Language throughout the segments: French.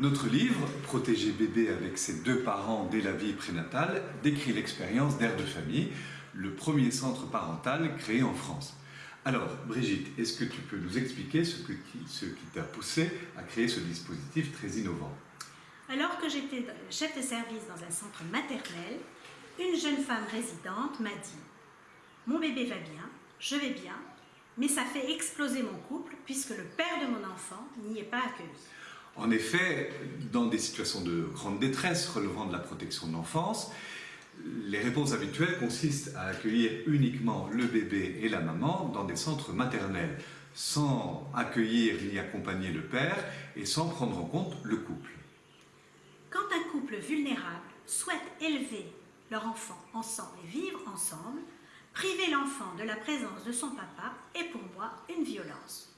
Notre livre, Protéger bébé avec ses deux parents dès la vie prénatale, décrit l'expérience d'Air de famille, le premier centre parental créé en France. Alors, Brigitte, est-ce que tu peux nous expliquer ce, ce qui t'a poussé à créer ce dispositif très innovant? Alors que j'étais chef de service dans un centre maternel, une jeune femme résidente m'a dit « Mon bébé va bien, je vais bien, mais ça fait exploser mon couple puisque le père de mon enfant n'y est pas accueilli. » En effet, dans des situations de grande détresse relevant de la protection de l'enfance, les réponses habituelles consistent à accueillir uniquement le bébé et la maman dans des centres maternels, sans accueillir ni accompagner le père et sans prendre en compte le couple. Quand un couple vulnérable souhaite élever leur enfant ensemble et vivre ensemble, priver l'enfant de la présence de son papa est pour moi une violence.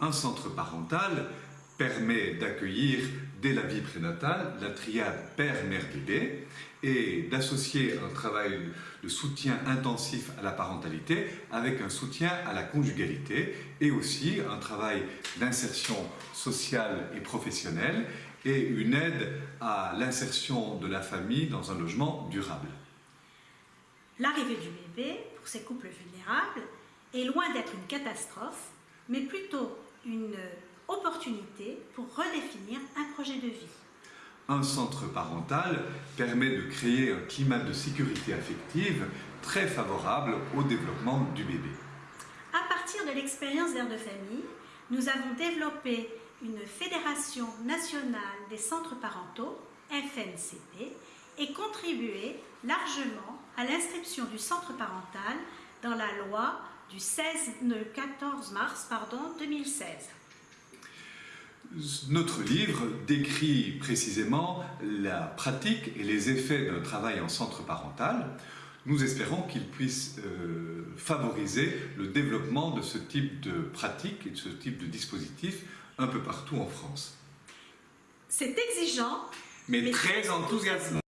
Un centre parental permet d'accueillir dès la vie prénatale la triade père-mère-bébé et d'associer un travail de soutien intensif à la parentalité avec un soutien à la conjugalité et aussi un travail d'insertion sociale et professionnelle et une aide à l'insertion de la famille dans un logement durable. L'arrivée du bébé, pour ces couples vulnérables, est loin d'être une catastrophe, mais plutôt une opportunité pour redéfinir un projet de vie. Un centre parental permet de créer un climat de sécurité affective très favorable au développement du bébé. À partir de l'expérience d'Air de famille, nous avons développé une fédération nationale des centres parentaux, FNCP, et contribué largement à l'inscription du centre parental dans la loi du 16, 14 mars pardon, 2016. Notre livre décrit précisément la pratique et les effets d'un travail en centre parental. Nous espérons qu'il puisse euh, favoriser le développement de ce type de pratique et de ce type de dispositif un peu partout en France. C'est exigeant, mais, mais très enthousiasmant.